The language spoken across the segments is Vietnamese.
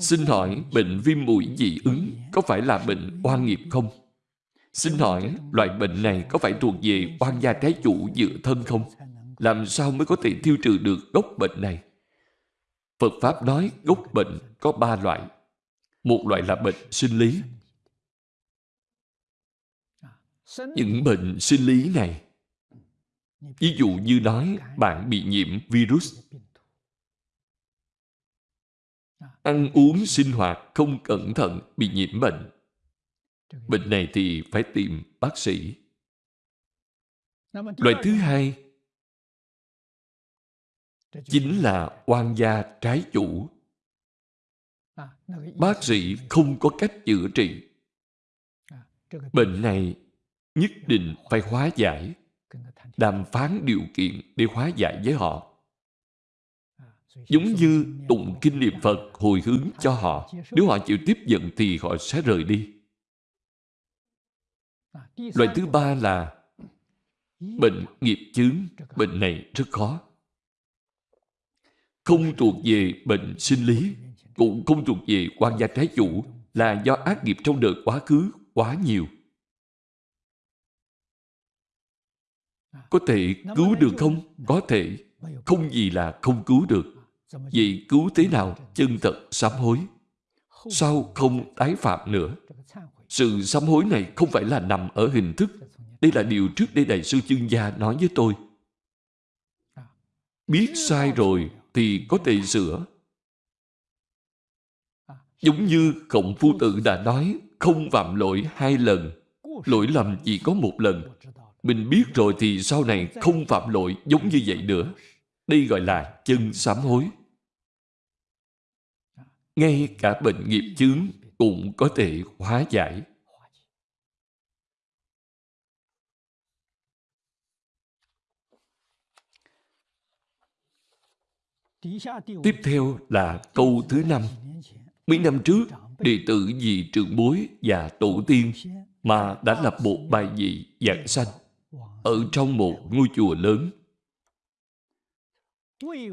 Xin hỏi, bệnh viêm mũi dị ứng có phải là bệnh oan nghiệp không? Xin hỏi, loại bệnh này có phải thuộc về oan gia trái chủ dựa thân không? Làm sao mới có thể tiêu trừ được gốc bệnh này? Phật Pháp nói gốc bệnh có ba loại. Một loại là bệnh sinh lý. Những bệnh sinh lý này, Ví dụ như nói bạn bị nhiễm virus Ăn uống sinh hoạt không cẩn thận bị nhiễm bệnh. Bệnh này thì phải tìm bác sĩ. Loại thứ hai Chính là oan gia trái chủ. Bác sĩ không có cách chữa trị. Bệnh này nhất định phải hóa giải, đàm phán điều kiện để hóa giải với họ giống như tụng kinh niệm phật hồi hướng cho họ nếu họ chịu tiếp nhận thì họ sẽ rời đi loại thứ ba là bệnh nghiệp chướng bệnh này rất khó không thuộc về bệnh sinh lý cũng không thuộc về quan gia trái chủ là do ác nghiệp trong đời quá khứ quá nhiều Có thể cứu được không? Có thể. Không gì là không cứu được vì cứu thế nào? Chân thật sám hối. Sau không tái phạm nữa. Sự sám hối này không phải là nằm ở hình thức. Đây là điều trước đây Đại sư Chương Gia nói với tôi. Biết sai rồi thì có thể sửa. Giống như Khổng Phu Tử đã nói, không phạm lỗi hai lần. Lỗi lầm chỉ có một lần. Mình biết rồi thì sau này không phạm lỗi giống như vậy nữa. Đây gọi là chân sám hối. Ngay cả bệnh nghiệp chướng cũng có thể hóa giải. Tiếp theo là câu thứ năm. Mấy năm trước, đệ tử vì trưởng bối và tổ tiên mà đã lập một bài vị giảng sanh ở trong một ngôi chùa lớn.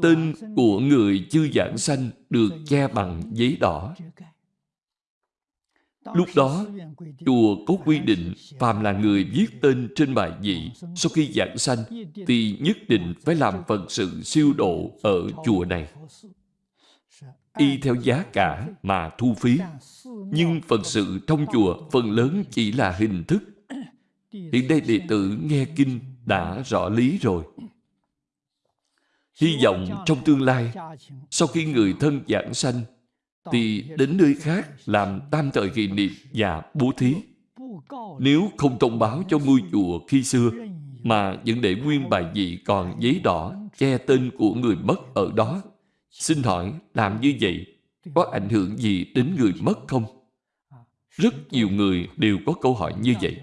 Tên của người chưa giảng sanh được che bằng giấy đỏ. Lúc đó, chùa có quy định phàm là người viết tên trên bài vị sau khi giảng sanh thì nhất định phải làm phần sự siêu độ ở chùa này. Y theo giá cả mà thu phí. Nhưng phần sự trong chùa phần lớn chỉ là hình thức Hiện đây đệ tử nghe kinh đã rõ lý rồi. Hy vọng trong tương lai, sau khi người thân giảng sanh, thì đến nơi khác làm tam thời kỳ niệm và bố thí. Nếu không thông báo cho ngôi chùa khi xưa, mà vẫn để nguyên bài vị còn giấy đỏ che tên của người mất ở đó, xin hỏi làm như vậy có ảnh hưởng gì đến người mất không? Rất nhiều người đều có câu hỏi như vậy.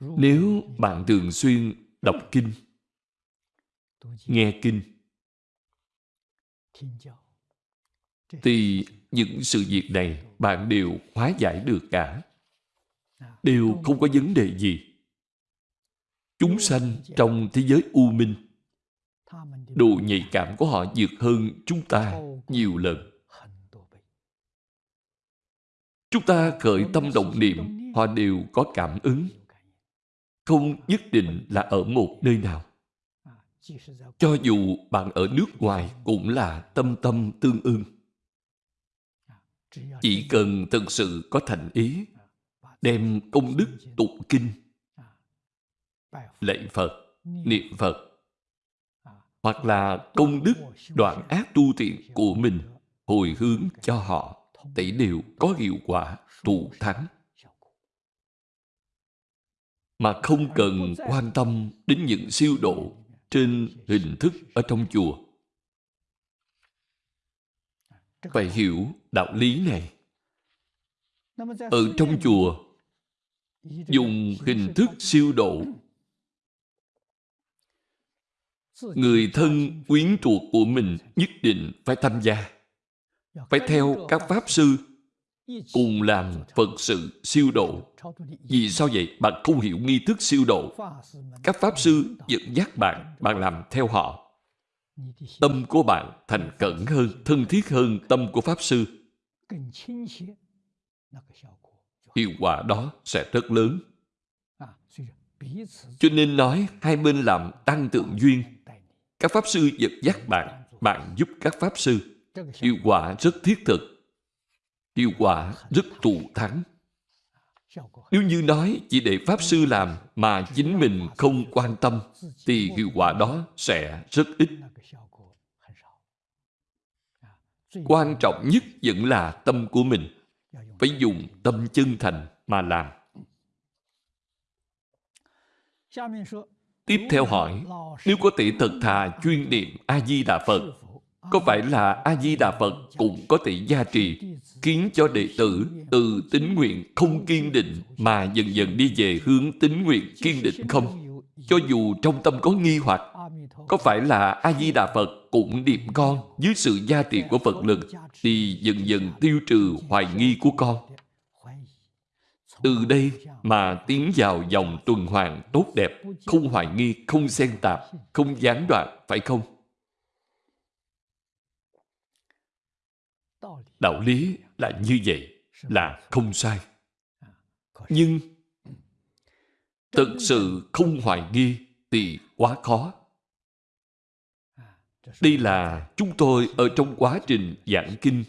Nếu bạn thường xuyên đọc kinh, nghe kinh, thì những sự việc này bạn đều hóa giải được cả. Đều không có vấn đề gì. Chúng sanh trong thế giới u minh, độ nhạy cảm của họ vượt hơn chúng ta nhiều lần. Chúng ta khởi tâm động niệm, họ đều có cảm ứng không nhất định là ở một nơi nào. Cho dù bạn ở nước ngoài cũng là tâm tâm tương ưng. Chỉ cần thực sự có thành ý, đem công đức tụng kinh, lạy Phật, niệm Phật, hoặc là công đức đoạn ác tu thiện của mình hồi hướng cho họ, tỷ đều có hiệu quả thù thắng mà không cần quan tâm đến những siêu độ trên hình thức ở trong chùa. Phải hiểu đạo lý này. Ở trong chùa, dùng hình thức siêu độ người thân quyến thuộc của mình nhất định phải tham gia phải theo các pháp sư cùng làm Phật sự siêu độ. Vì sao vậy? Bạn không hiểu nghi thức siêu độ. Các Pháp Sư dẫn dắt bạn, bạn làm theo họ. tâm của bạn thành cẩn hơn, thân thiết hơn tâm của Pháp Sư, hiệu quả đó sẽ rất lớn. Cho nên nói hai bên làm tăng tượng duyên. Các Pháp Sư dẫn dắt bạn, bạn giúp các Pháp Sư. Hiệu quả rất thiết thực. Hiệu quả rất thù thắng. Nếu như nói chỉ để Pháp Sư làm mà chính mình không quan tâm thì hiệu quả đó sẽ rất ít. Quan trọng nhất vẫn là tâm của mình. Phải dùng tâm chân thành mà làm. Tiếp theo hỏi, nếu có thể thật thà chuyên niệm A-di-đà Phật, có phải là A-di-đà Phật cũng có thể gia trì, khiến cho đệ tử từ tính nguyện không kiên định mà dần dần đi về hướng tính nguyện kiên định không? Cho dù trong tâm có nghi hoặc, có phải là A-di-đà Phật cũng niệm con dưới sự gia trì của Phật lực thì dần dần tiêu trừ hoài nghi của con. Từ đây mà tiến vào dòng tuần hoàn tốt đẹp, không hoài nghi, không xen tạp, không gián đoạn, phải không? Đạo lý là như vậy, là không sai. Nhưng thực sự không hoài nghi thì quá khó. Đây là chúng tôi ở trong quá trình giảng kinh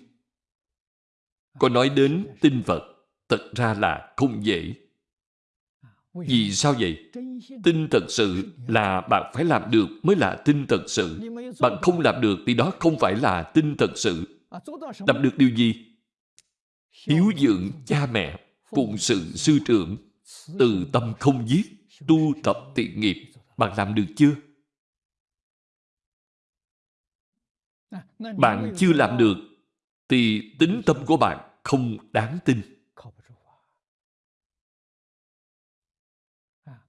có nói đến tinh vật. thật ra là không dễ. Vì sao vậy? Tin thật sự là bạn phải làm được mới là tin thật sự. Bạn không làm được thì đó không phải là tin thật sự. Làm được điều gì? Hiếu dưỡng cha mẹ, phụng sự sư trưởng, từ tâm không giết, tu tập thiện nghiệp. Bạn làm được chưa? Bạn chưa làm được thì tính tâm của bạn không đáng tin.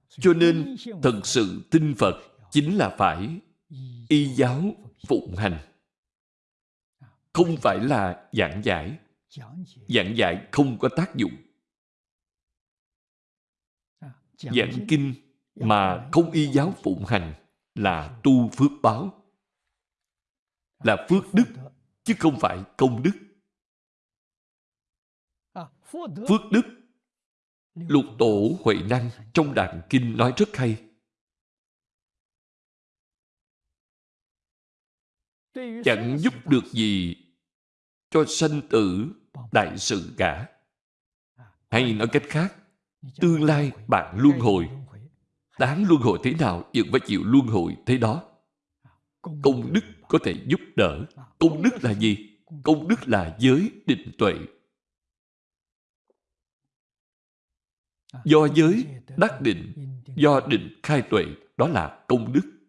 Cho nên, thật sự tin Phật chính là phải y giáo phụng hành. Không phải là giảng giải. Giảng giải không có tác dụng. Giảng kinh mà không y giáo phụng hành là tu phước báo. Là phước đức, chứ không phải công đức. Phước đức Lục tổ Huệ Năng trong Đàn Kinh nói rất hay. Chẳng giúp được gì cho sanh tử đại sự cả. Hay nói cách khác, tương lai bạn luân hồi. Đáng luân hồi thế nào vẫn phải chịu luân hồi thế đó. Công đức có thể giúp đỡ. Công đức là gì? Công đức là giới định tuệ Do giới đắc định, do định khai tuệ, đó là công đức.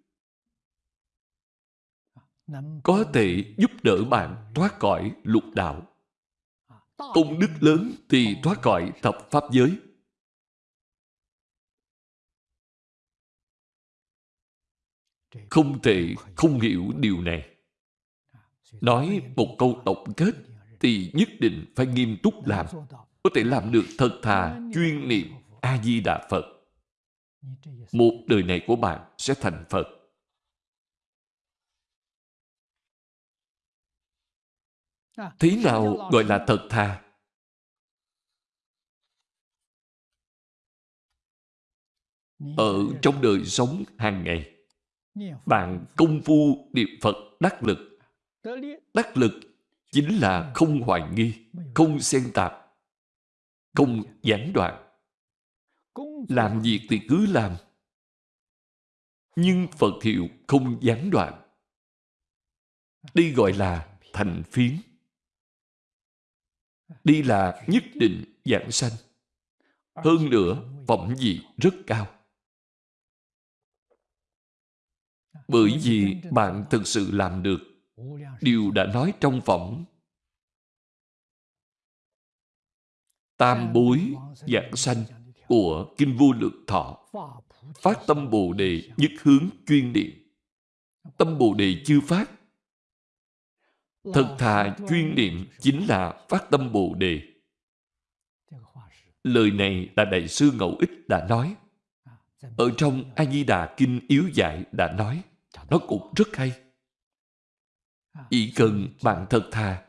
Có thể giúp đỡ bạn thoát khỏi lục đạo. Công đức lớn thì thoát khỏi thập pháp giới. Không thể không hiểu điều này. Nói một câu tổng kết thì nhất định phải nghiêm túc làm có thể làm được thật thà chuyên niệm A-di-đà Phật. Một đời này của bạn sẽ thành Phật. Thế nào gọi là thật thà? Ở trong đời sống hàng ngày, bạn công phu niệm Phật đắc lực. Đắc lực chính là không hoài nghi, không xen tạp, không gián đoạn. Làm việc thì cứ làm. Nhưng Phật hiệu không gián đoạn. Đây gọi là thành phiến đi là nhất định dạng sanh. Hơn nữa, phẩm vị rất cao. Bởi vì bạn thực sự làm được điều đã nói trong phẩm tam bối dạng sanh của Kinh Vô Lượng Thọ. Phát tâm Bồ Đề nhất hướng chuyên niệm. Tâm Bồ Đề chưa phát. Thật thà chuyên niệm chính là phát tâm Bồ Đề. Lời này là Đại sư Ngẫu Ích đã nói. Ở trong A-di-đà Kinh Yếu Giải đã nói. Nó cũng rất hay. chỉ cần bạn thật thà.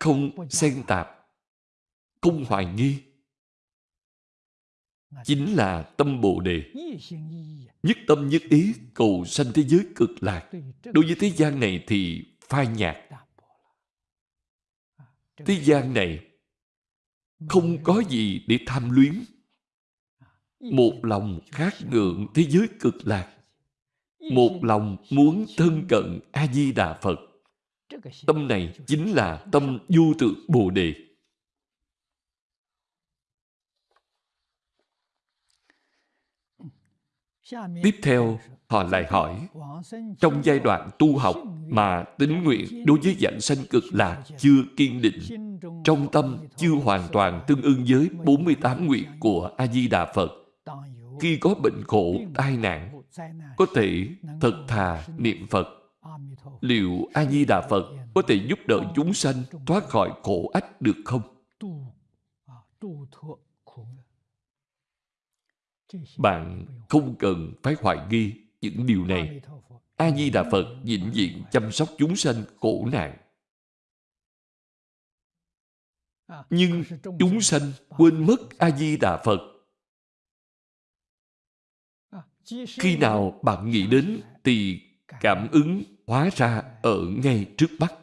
Không xen tạp. Không hoài nghi. Chính là tâm bồ đề. Nhất tâm nhất ý cầu sanh thế giới cực lạc. Đối với thế gian này thì phai nhạt. Thế gian này không có gì để tham luyến. Một lòng khát ngượng thế giới cực lạc. Một lòng muốn thân cận a di đà phật. Tâm này chính là tâm vô tượng bồ đề tiếp theo họ lại hỏi trong giai đoạn tu học mà tính nguyện đối với dạng sanh cực lạc chưa kiên định trong tâm chưa hoàn toàn tương ưng với 48 nguyện của A-di-đà Phật khi có bệnh khổ, tai nạn có thể thật thà niệm Phật liệu A-di-đà Phật có thể giúp đỡ chúng sanh thoát khỏi khổ ách được không? Bạn không cần phải hoài nghi những điều này. A-di-đà Phật vĩnh viễn chăm sóc chúng sanh khổ nạn. Nhưng chúng sanh quên mất A-di-đà Phật. Khi nào bạn nghĩ đến thì cảm ứng hóa ra ở ngay trước mắt.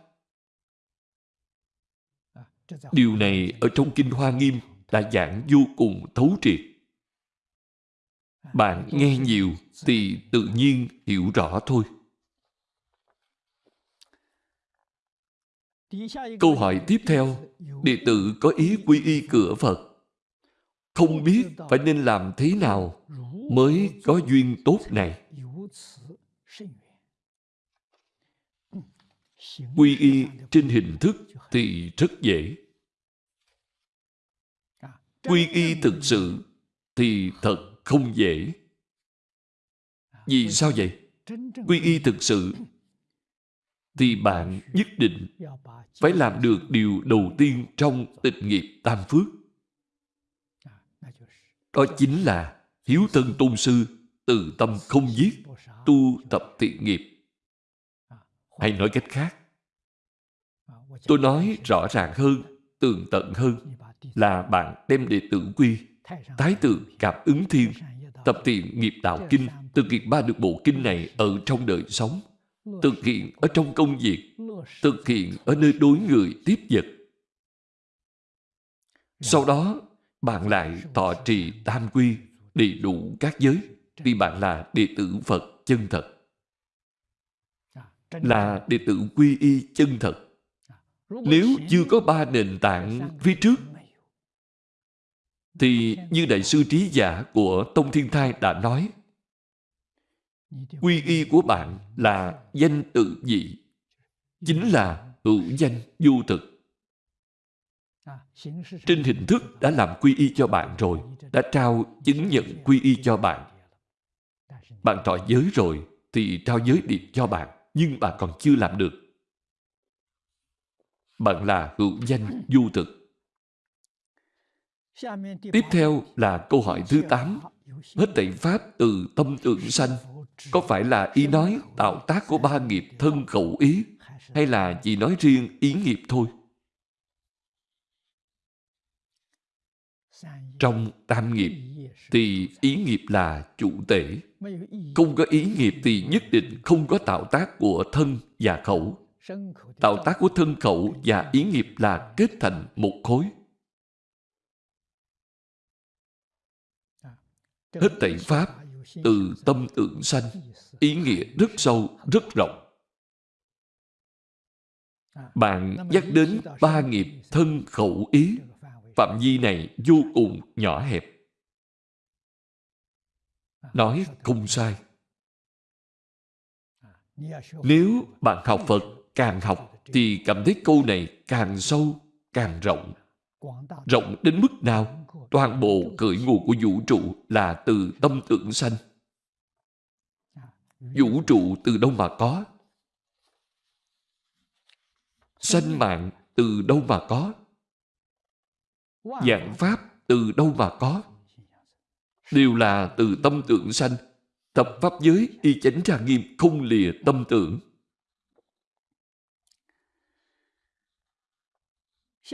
Điều này ở trong Kinh Hoa Nghiêm đã giảng vô cùng thấu triệt. Bạn nghe nhiều thì tự nhiên hiểu rõ thôi. Câu hỏi tiếp theo, đệ tử có ý quy y cửa Phật. Không biết phải nên làm thế nào mới có duyên tốt này. Quy y trên hình thức thì rất dễ. Quy y thực sự thì thật không dễ. Vì sao vậy? Quy y thực sự thì bạn nhất định phải làm được điều đầu tiên trong tịch nghiệp tam phước. Đó chính là hiếu thân tôn sư, từ tâm không giết, tu tập thiện nghiệp. Hay nói cách khác, tôi nói rõ ràng hơn, tường tận hơn là bạn đem đệ tử quy Thái tử cảm ứng thiên Tập thiện nghiệp đạo kinh. Thực hiện ba được bộ kinh này ở trong đời sống Thực hiện ở trong công việc Thực hiện ở nơi đối người tiếp vật. Sau đó bạn lại thọ trì tam quy Đầy đủ các giới Vì bạn là đệ tử Phật chân thật. Là đệ tử quy y chân thật. Nếu chưa có ba nền tảng phía trước thì như Đại sư Trí Giả của Tông Thiên Thai đã nói, Quy y của bạn là danh tự dị Chính là hữu danh du thực. Trên hình thức đã làm quy y cho bạn rồi, Đã trao chứng nhận quy y cho bạn. Bạn trọ giới rồi Thì trao giới điệp cho bạn, Nhưng bạn còn chưa làm được. Bạn là hữu danh du thực. Tiếp theo là câu hỏi thứ 8. Hết tẩy Pháp từ tâm tưởng sanh có phải là ý nói tạo tác của ba nghiệp thân khẩu ý hay là chỉ nói riêng ý nghiệp thôi? Trong tam nghiệp thì ý nghiệp là chủ tể. Không có ý nghiệp thì nhất định không có tạo tác của thân và khẩu. Tạo tác của thân khẩu và ý nghiệp là kết thành một khối. Hết thảy Pháp từ tâm tưởng sanh ý nghĩa rất sâu, rất rộng. Bạn nhắc đến ba nghiệp thân khẩu ý phạm vi này vô cùng nhỏ hẹp. Nói không sai. Nếu bạn học Phật càng học thì cảm thấy câu này càng sâu, càng rộng. Rộng đến mức nào? toàn bộ khởi nguồn của vũ trụ là từ tâm tưởng sanh. Vũ trụ từ đâu mà có? Sanh mạng từ đâu mà có? giảng pháp từ đâu mà có? Đều là từ tâm tưởng sanh. Tập pháp giới y chánh ra nghiêm không lìa tâm tưởng.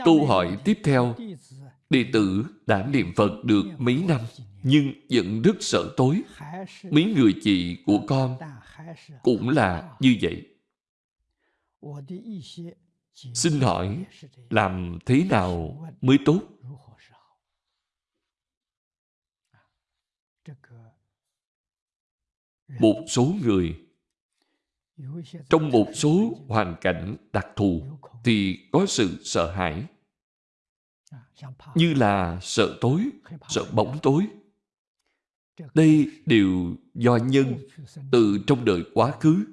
Câu hỏi tiếp theo đệ tử đã niệm Phật được mấy năm, nhưng vẫn rất sợ tối. Mấy người chị của con cũng là như vậy. Xin hỏi, làm thế nào mới tốt? Một số người trong một số hoàn cảnh đặc thù thì có sự sợ hãi như là sợ tối, sợ bóng tối. Đây đều do nhân từ trong đời quá khứ.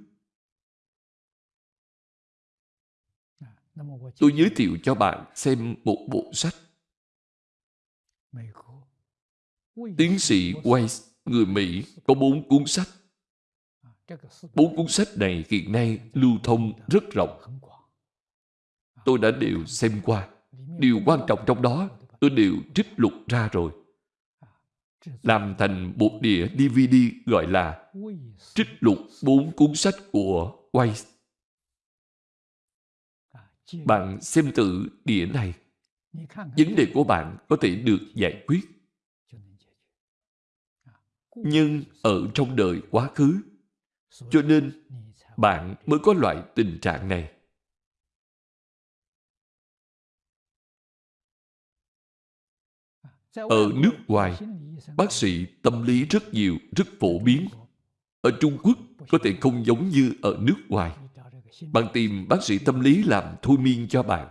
Tôi giới thiệu cho bạn xem một bộ sách. Tiến sĩ Weiss, người Mỹ, có bốn cuốn sách. Bốn cuốn sách này hiện nay lưu thông rất rộng. Tôi đã đều xem qua. Điều quan trọng trong đó tôi đều trích lục ra rồi. Làm thành một đĩa DVD gọi là trích lục bốn cuốn sách của Weiss. Bạn xem tự đĩa này. Vấn đề của bạn có thể được giải quyết. Nhưng ở trong đời quá khứ, cho nên bạn mới có loại tình trạng này. Ở nước ngoài, bác sĩ tâm lý rất nhiều, rất phổ biến. Ở Trung Quốc có thể không giống như ở nước ngoài. Bạn tìm bác sĩ tâm lý làm thôi miên cho bạn.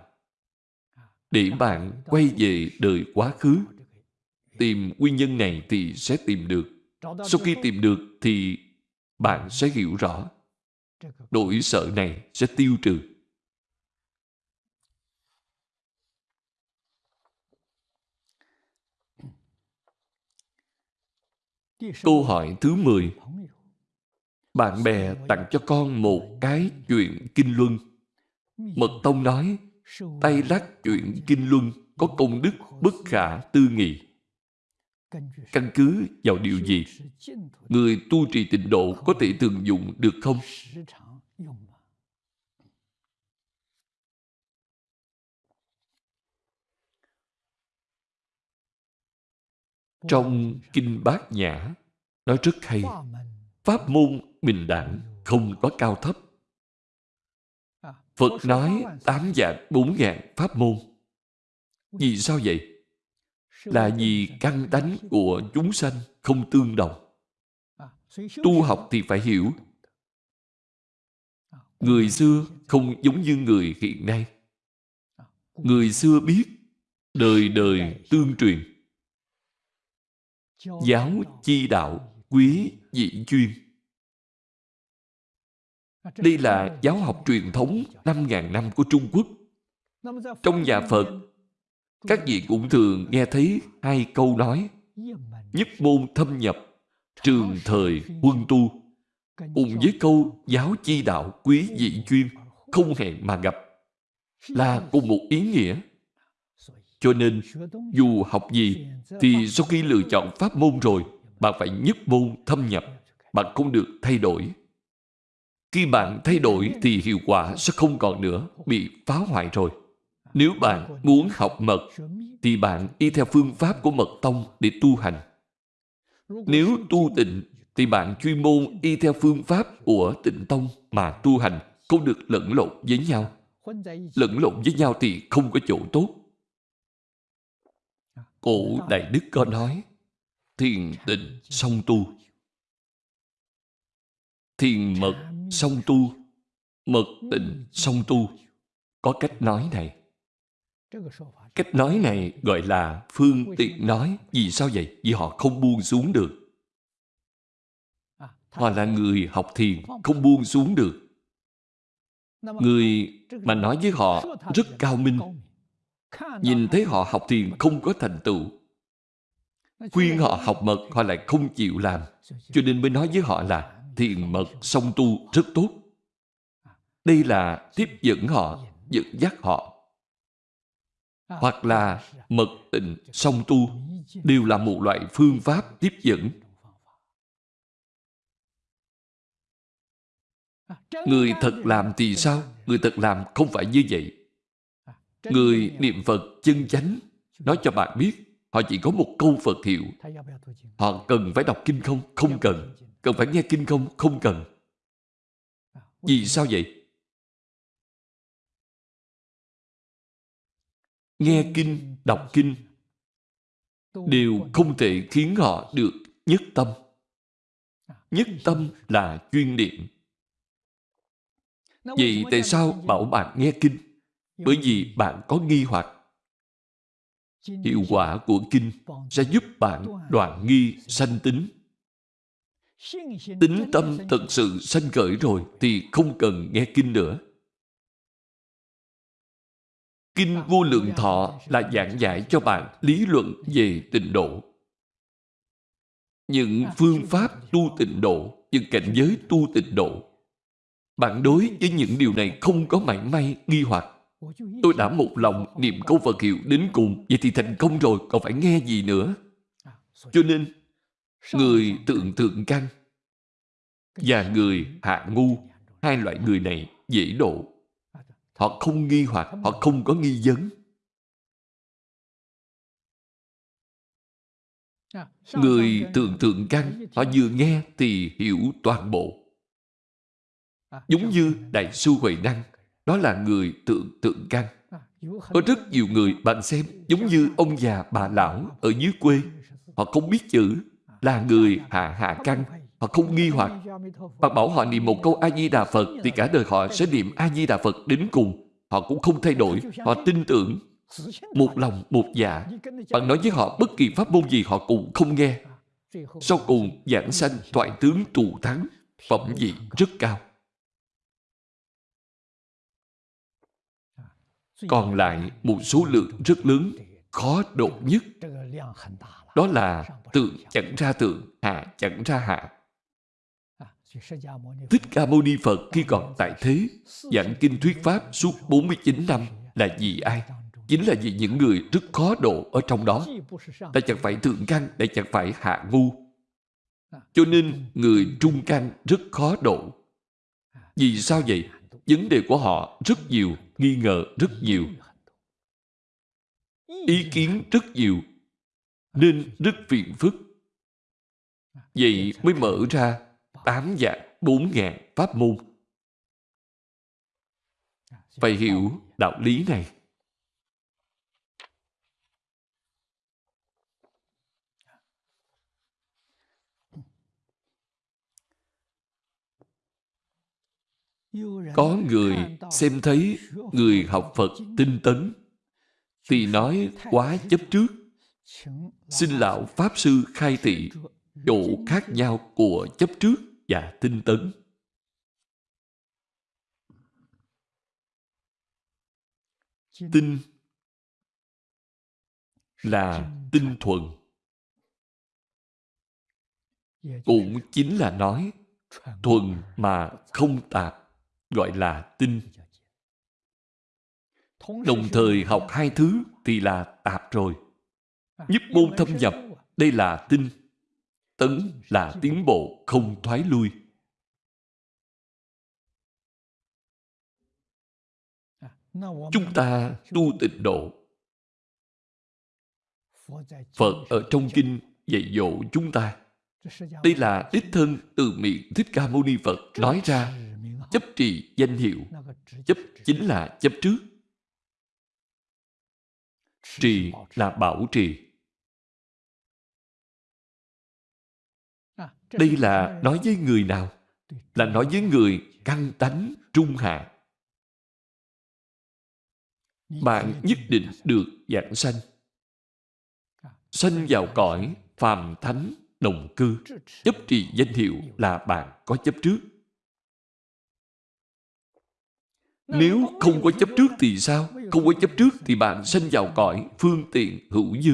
Để bạn quay về đời quá khứ. Tìm nguyên nhân này thì sẽ tìm được. Sau khi tìm được thì bạn sẽ hiểu rõ. Nỗi sợ này sẽ tiêu trừ. Câu hỏi thứ 10 Bạn bè tặng cho con một cái chuyện kinh luân. Mật Tông nói, tay lắc chuyện kinh luân có công đức bất khả tư nghị. Căn cứ vào điều gì? Người tu trì tịnh độ có thể thường dụng được không? Trong Kinh Bát Nhã, nói rất hay. Pháp môn bình đẳng không có cao thấp. Phật nói tám dạng bốn ngàn pháp môn. Vì sao vậy? Là vì căn tánh của chúng sanh không tương đồng. Tu học thì phải hiểu. Người xưa không giống như người hiện nay. Người xưa biết đời đời tương truyền Giáo chi đạo quý dị chuyên Đây là giáo học truyền thống 5.000 năm của Trung Quốc. Trong nhà Phật, các vị cũng thường nghe thấy hai câu nói Nhất môn thâm nhập, trường thời huân tu. cùng với câu giáo chi đạo quý dị chuyên không hẹn mà gặp là cùng một ý nghĩa cho nên, dù học gì, thì sau khi lựa chọn pháp môn rồi, bạn phải nhất môn thâm nhập. Bạn không được thay đổi. Khi bạn thay đổi thì hiệu quả sẽ không còn nữa, bị phá hoại rồi. Nếu bạn muốn học mật, thì bạn y theo phương pháp của mật tông để tu hành. Nếu tu tịnh, thì bạn chuyên môn y theo phương pháp của tịnh tông mà tu hành, không được lẫn lộn với nhau. Lẫn lộn với nhau thì không có chỗ tốt. Cổ Đại Đức có nói Thiền tịnh song tu. Thiền mật song tu Mật tịnh song tu. Có cách nói này. Cách nói này gọi là phương tiện nói Vì sao vậy? Vì họ không buông xuống được. Họ là người học thiền Không buông xuống được. Người mà nói với họ rất cao minh Nhìn thấy họ học thiền không có thành tựu. Khuyên họ học mật họ lại không chịu làm. Cho nên mới nói với họ là Thiền mật song tu rất tốt. Đây là tiếp dẫn họ Dẫn. dắt họ. Hoặc là mật tịnh song tu Đều là một loại phương pháp tiếp dẫn. Người thật làm thì sao? Người thật làm không phải như vậy Người niệm Phật chân chánh nói cho bạn biết họ chỉ có một câu Phật hiệu. Họ cần phải đọc kinh không? Không cần. Cần phải nghe kinh không? Không cần. Vì sao vậy? Nghe kinh, đọc kinh đều không thể khiến họ được nhất tâm. Nhất tâm là chuyên niệm. Vậy tại sao bảo bạn nghe kinh? Bởi vì bạn có nghi hoặc. Hiệu quả của kinh sẽ giúp bạn đoạn nghi sanh tính. Tính tâm thật sự sanh khởi rồi thì không cần nghe kinh nữa. Kinh vô lượng thọ là giảng giải cho bạn lý luận về tịnh độ. Những phương pháp tu tịnh độ, những cảnh giới tu tịnh độ. Bạn đối với những điều này không có mảy may nghi hoặc. Tôi đã một lòng niệm câu Phật hiệu đến cùng, vậy thì thành công rồi, còn phải nghe gì nữa. Cho nên, người tượng thượng căn và người hạ ngu, hai loại người này dễ độ. Họ không nghi hoặc, họ không có nghi vấn. Người tượng thượng căn, họ vừa nghe thì hiểu toàn bộ. Giống như Đại sư Huệ Năng, đó là người tượng tượng căn. Có rất nhiều người, bạn xem, giống như ông già, bà lão ở dưới quê. Họ không biết chữ, là người hạ hạ căn. Họ không nghi hoặc. Bạn bảo họ niệm một câu A-di-đà Phật thì cả đời họ sẽ niệm A-di-đà Phật đến cùng. Họ cũng không thay đổi. Họ tin tưởng. Một lòng, một dạ. Bạn nói với họ bất kỳ pháp môn gì họ cũng không nghe. Sau cùng, giảng sanh, thoại tướng, tù thắng, phẩm vị rất cao. Còn lại một số lượng rất lớn, khó độ nhất. Đó là tượng chẳng ra tượng, hạ chẳng ra hạ. Thích Ca Mâu Ni Phật khi còn tại thế, giảng kinh thuyết Pháp suốt 49 năm là vì ai? Chính là vì những người rất khó độ ở trong đó. Đã chẳng phải thượng căn, đã chẳng phải hạ ngu. Cho nên người trung căn rất khó độ. Vì sao vậy? Vấn đề của họ rất nhiều, nghi ngờ rất nhiều. Ý kiến rất nhiều, nên rất phiền phức. Vậy mới mở ra tám dạng bốn ngàn pháp môn. Phải hiểu đạo lý này. Có người xem thấy người học Phật tinh tấn thì nói quá chấp trước. Xin Lão Pháp Sư khai thị chỗ khác nhau của chấp trước và tinh tấn. Tinh là tinh thuần. Cũng chính là nói thuần mà không tạp gọi là tinh. Đồng thời học hai thứ thì là tạp rồi. Nhất môn thâm nhập, đây là tinh. Tấn là tiến bộ không thoái lui. Chúng ta tu tịnh độ. Phật ở trong kinh dạy dỗ chúng ta. Đây là đích thân từ miệng Thích Ca Mâu Ni Phật nói ra chấp trì danh hiệu. Chấp chính là chấp trước. Trì là bảo trì. Đây là nói với người nào? Là nói với người căn tánh trung hạ. Bạn nhất định được giảng sanh. Sanh vào cõi phàm thánh đồng cư. Chấp trì danh hiệu là bạn có chấp trước. Nếu không có chấp trước thì sao? Không có chấp trước thì bạn sanh vào cõi phương tiện hữu dư.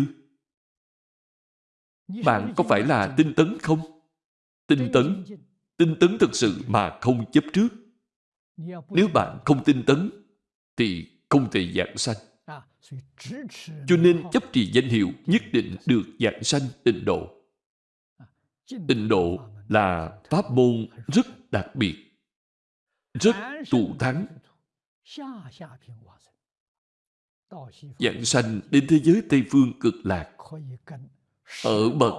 Bạn có phải là tinh tấn không? Tinh tấn. Tinh tấn thực sự mà không chấp trước. Nếu bạn không tinh tấn thì không thể giảng sanh. Cho nên chấp trì danh hiệu nhất định được giảng sanh tịnh độ. Tịnh độ là pháp môn rất đặc biệt, rất tụ thắng giảng sanh đến thế giới Tây Phương cực lạc, ở bậc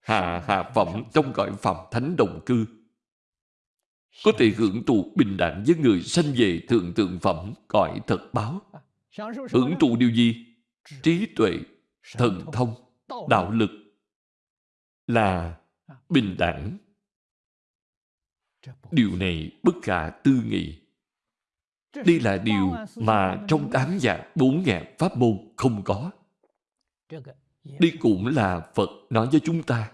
hạ hạ phẩm trong cõi phẩm thánh đồng cư, có thể hưởng thụ bình đẳng với người sanh về thượng thượng phẩm cõi thật báo. Hưởng thụ điều gì? Trí tuệ, thần thông, đạo lực là bình đẳng. Điều này bất khả tư nghị. Đây là điều mà trong tám dạng bốn ngàn pháp môn không có. Đây cũng là Phật nói với chúng ta.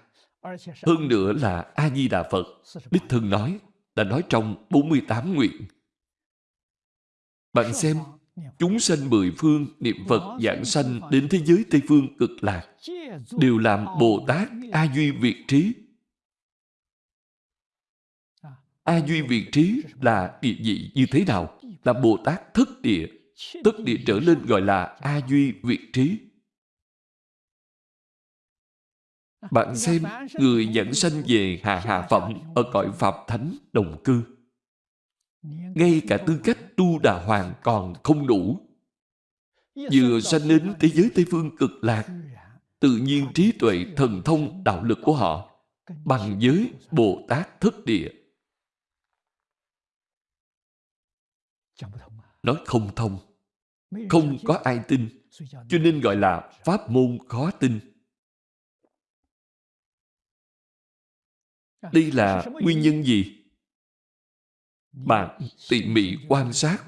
Hơn nữa là A-di-đà Phật, Đích Thân nói, đã nói trong 48 nguyện. Bạn xem, chúng sanh mười phương niệm Phật giảng sanh đến thế giới Tây Phương cực lạc đều làm Bồ Tát A Duy Việt Trí. A Duy Việt Trí là địa vị như thế nào? Là Bồ Tát thất địa. Thất địa trở lên gọi là A Duy Việt Trí. Bạn xem, người dẫn sanh về hạ hạ phẩm ở cõi Phạm Thánh đồng cư. Ngay cả tư cách tu đà hoàng còn không đủ. Vừa sanh đến thế giới Tây Phương cực lạc, tự nhiên trí tuệ, thần thông, đạo lực của họ bằng giới Bồ Tát thất địa. Nói không thông, không có ai tin, cho nên gọi là pháp môn khó tin. Đây là nguyên nhân gì? Bạn tỉ mỉ quan sát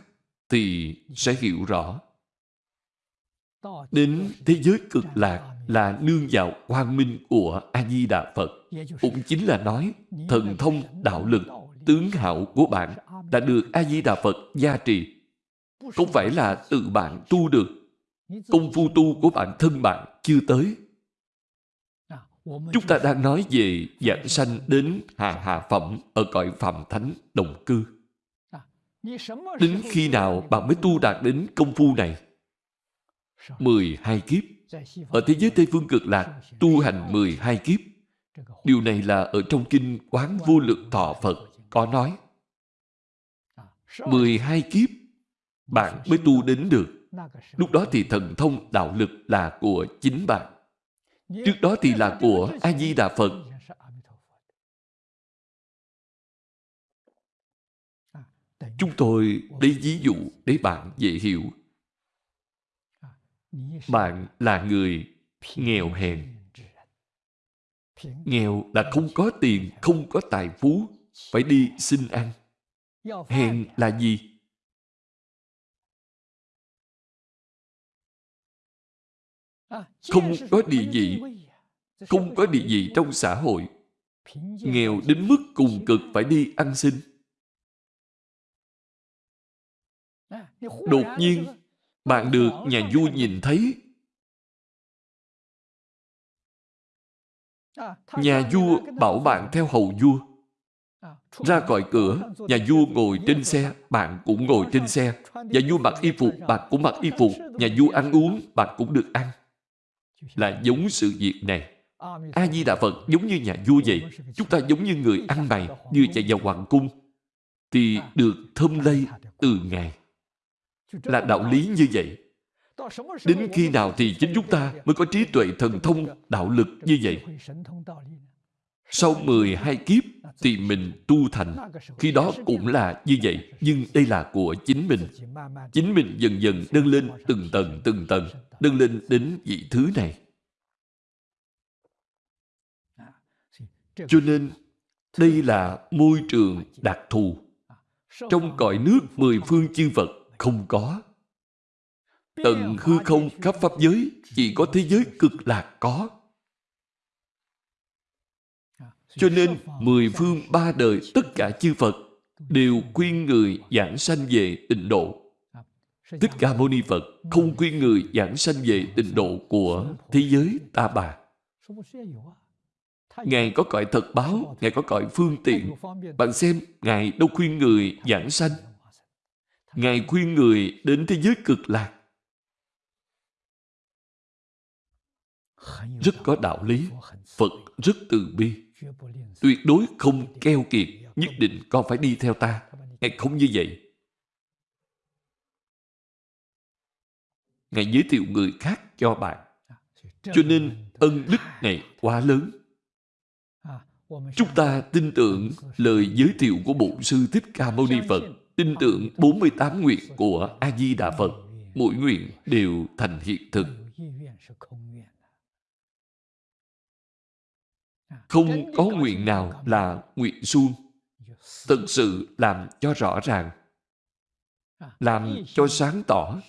thì sẽ hiểu rõ. Đến thế giới cực lạc là nương vào quang minh của A-di-đà Phật. Cũng chính là nói thần thông đạo lực, tướng hảo của bạn đã được A-di-đà Phật gia trì. Không phải là tự bạn tu được. Công phu tu của bản thân bạn chưa tới Chúng ta đang nói về dạng sanh đến hạ hạ phẩm ở cõi phàm thánh đồng cư. Đến khi nào bạn mới tu đạt đến công phu này? 12 kiếp. Ở thế giới Tây Phương cực lạc, tu hành 12 kiếp. Điều này là ở trong kinh Quán Vô Lượng Thọ Phật có nói. 12 kiếp, bạn mới tu đến được. Lúc đó thì thần thông đạo lực là của chính bạn. Trước đó thì là của A-di-đà Phật. Chúng tôi lấy ví dụ để bạn dễ hiểu. Bạn là người nghèo hèn. Nghèo là không có tiền, không có tài phú, phải đi xin ăn. Hèn là gì? không có địa vị. không có địa vị trong xã hội. Nghèo đến mức cùng cực phải đi ăn xin. Đột nhiên bạn được nhà vua nhìn thấy. Nhà vua bảo bạn theo hầu vua ra khỏi cửa nhà vua ngồi trên xe bạn cũng ngồi trên xe. nhà vua mặc y phục bạn cũng mặc y phục. Nhà vua ăn uống bạn cũng được ăn. Là giống sự việc này. A-di-đà Phật giống như nhà vua vậy. Chúng ta giống như người ăn mày, như chạy vào hoàng cung, thì được thơm lây từ Ngài. Là đạo lý như vậy. Đến khi nào thì chính chúng ta mới có trí tuệ thần thông đạo lực như vậy? Sau 12 kiếp thì mình tu thành. Khi đó cũng là như vậy. Nhưng đây là của chính mình. Chính mình dần dần nâng lên từng tầng từng tầng nâng lên đến vị thứ này. Cho nên, đây là môi trường đặc thù. Trong cõi nước mười phương chư Phật không có. Tận hư không khắp pháp giới chỉ có thế giới cực lạc có. Cho nên, mười phương ba đời tất cả chư Phật đều khuyên người giảng sanh về tịnh độ. Thích Ca Mâu Ni Phật không khuyên người giảng sanh về tịnh độ của thế giới ta bà. Ngài có cõi thật báo, Ngài có cõi phương tiện. Bạn xem, Ngài đâu khuyên người giảng sanh. Ngài khuyên người đến thế giới cực lạc. Rất có đạo lý. Phật rất từ bi. Tuyệt đối không keo kiệt, nhất định con phải đi theo ta. Ngài không như vậy. Ngài giới thiệu người khác cho bạn. Cho nên ân đức này quá lớn. Chúng ta tin tưởng lời giới thiệu của Bổn Sư Thích Ca Mâu Ni Phật, tin tưởng 48 nguyện của A-di-đà Phật, mỗi nguyện đều thành hiện thực. Không có nguyện nào là nguyện suông. Thực sự làm cho rõ ràng, làm cho sáng tỏ,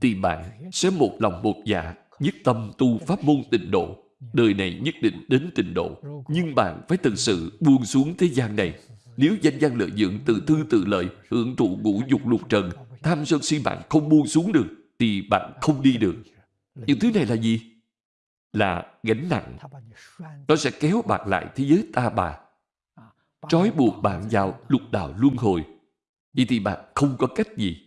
thì bạn sẽ một lòng một dạ, nhất tâm tu pháp môn tịnh độ đời này nhất định đến trình độ. Nhưng bạn phải thực sự buông xuống thế gian này. Nếu danh văn lợi dưỡng, tự tư tự lợi, hưởng thụ ngũ dục lục trần, tham sân si bạn không buông xuống được, thì bạn không đi được. Những thứ này là gì? Là gánh nặng. Nó sẽ kéo bạn lại thế giới ta bà. Trói buộc bạn vào lục đạo luân hồi. Vậy thì bạn không có cách gì.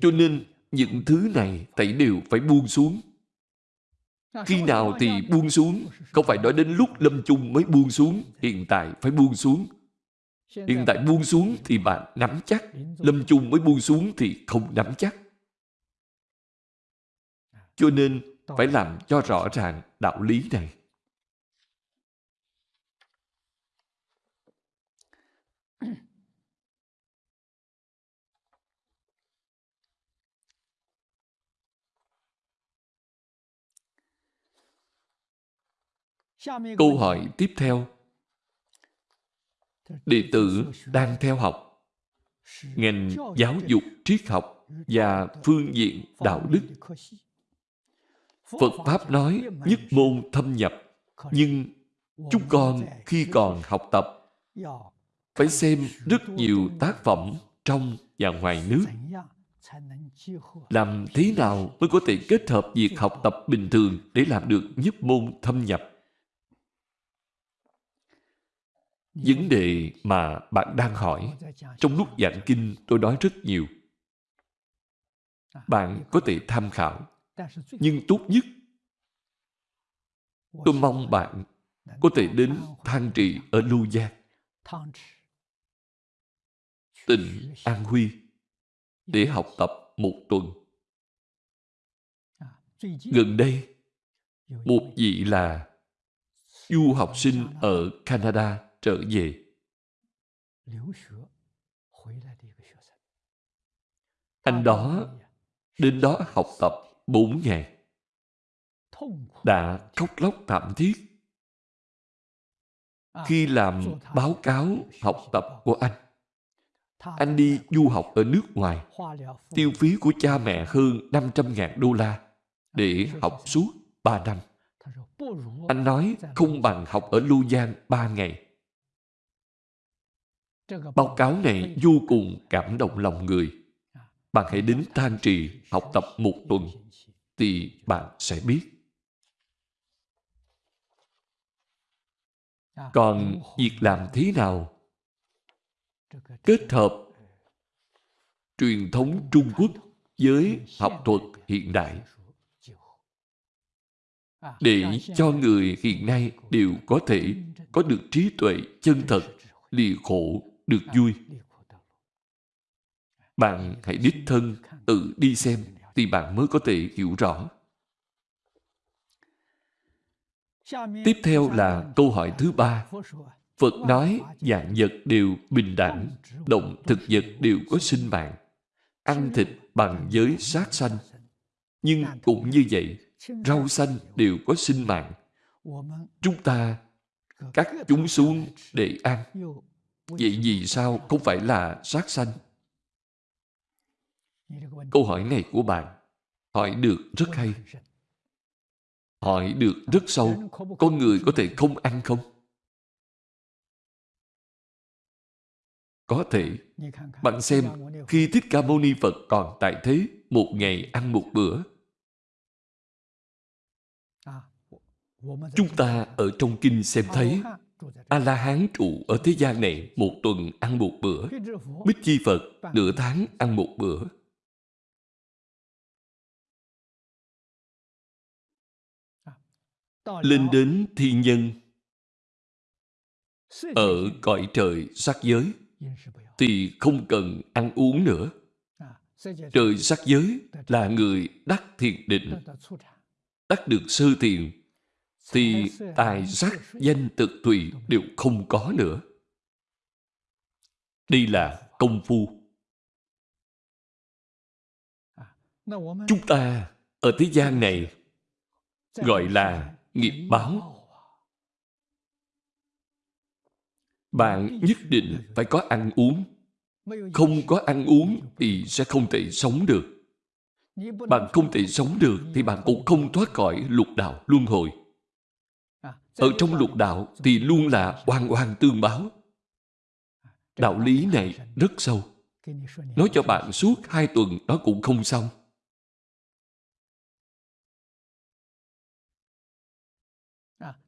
Cho nên những thứ này thảy đều phải buông xuống khi nào thì buông xuống Không phải nói đến lúc lâm chung mới buông xuống Hiện tại phải buông xuống Hiện tại buông xuống thì bạn nắm chắc Lâm chung mới buông xuống thì không nắm chắc Cho nên phải làm cho rõ ràng đạo lý này. Câu hỏi tiếp theo. Đệ tử đang theo học. Ngành giáo dục triết học và phương diện đạo đức. Phật Pháp nói nhất môn thâm nhập, nhưng chúng con khi còn học tập phải xem rất nhiều tác phẩm trong và ngoài nước. Làm thế nào mới có thể kết hợp việc học tập bình thường để làm được nhất môn thâm nhập? Vấn đề mà bạn đang hỏi, trong lúc giảng kinh tôi nói rất nhiều. Bạn có thể tham khảo, nhưng tốt nhất tôi mong bạn có thể đến thang trị ở Lưu Giang, tỉnh An Huy để học tập một tuần. Gần đây, một vị là du học sinh ở Canada trở về. Anh đó đến đó học tập bốn ngày. Đã khóc lóc thảm thiết. Khi làm báo cáo học tập của anh, anh đi du học ở nước ngoài, tiêu phí của cha mẹ hơn 500.000 đô la để học suốt 3 năm. Anh nói không bằng học ở Lưu Giang 3 ngày. Báo cáo này vô cùng cảm động lòng người. Bạn hãy đến than trì học tập một tuần thì bạn sẽ biết. Còn việc làm thế nào kết hợp truyền thống Trung Quốc với học thuật hiện đại để cho người hiện nay đều có thể có được trí tuệ chân thật, lìa khổ được vui. Bạn hãy đích thân tự đi xem thì bạn mới có thể hiểu rõ. Tiếp theo là câu hỏi thứ ba. Phật nói dạng vật đều bình đẳng, động thực vật đều có sinh mạng. Ăn thịt bằng giới sát sanh. Nhưng cũng như vậy, rau xanh đều có sinh mạng. Chúng ta cắt chúng xuống để ăn Vậy vì sao không phải là sát sanh? Câu hỏi này của bạn hỏi được rất hay. Hỏi được rất sâu. Con người có thể không ăn không? Có thể. Bạn xem, khi Thích Ca Mâu Ni Phật còn tại thế, một ngày ăn một bữa. Chúng ta ở trong kinh xem thấy A-la-hán trụ ở thế gian này một tuần ăn một bữa. Bích Chi Phật nửa tháng ăn một bữa. Lên đến thiên nhân. Ở cõi trời sắc giới thì không cần ăn uống nữa. Trời sắc giới là người đắc thiền định, đắc được sơ thiền, thì tài sắc danh thực tùy đều không có nữa. Đây là công phu. Chúng ta ở thế gian này gọi là nghiệp báo. Bạn nhất định phải có ăn uống. Không có ăn uống thì sẽ không thể sống được. Bạn không thể sống được thì bạn cũng không thoát khỏi lục đạo luân hồi. Ở trong lục đạo thì luôn là oan oan tương báo. Đạo lý này rất sâu. Nói cho bạn suốt hai tuần nó cũng không xong.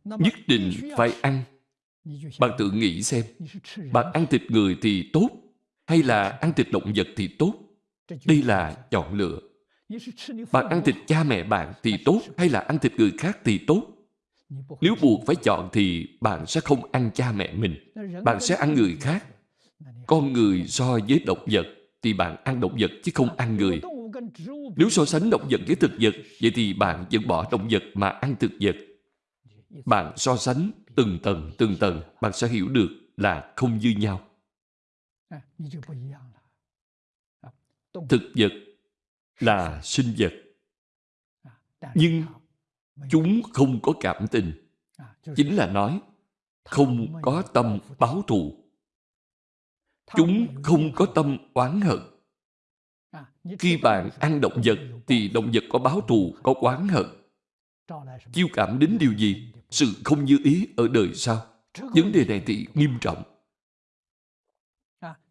Nhất định phải ăn. Bạn tự nghĩ xem, bạn ăn thịt người thì tốt, hay là ăn thịt động vật thì tốt? Đây là chọn lựa. Bạn ăn thịt cha mẹ bạn thì tốt, hay là ăn thịt người khác thì tốt? Nếu buộc phải chọn thì bạn sẽ không ăn cha mẹ mình. Bạn sẽ ăn người khác. Con người so với động vật thì bạn ăn động vật chứ không ăn người. Nếu so sánh động vật với thực vật, vậy thì bạn vẫn bỏ động vật mà ăn thực vật. Bạn so sánh từng tầng, từng tầng, bạn sẽ hiểu được là không như nhau. Thực vật là sinh vật. Nhưng chúng không có cảm tình. Chính là nói, không có tâm báo thù. Chúng không có tâm oán hận. Khi bạn ăn động vật, thì động vật có báo thù, có oán hận. Chiêu cảm đến điều gì? Sự không như ý ở đời sau. Vấn đề này thì nghiêm trọng.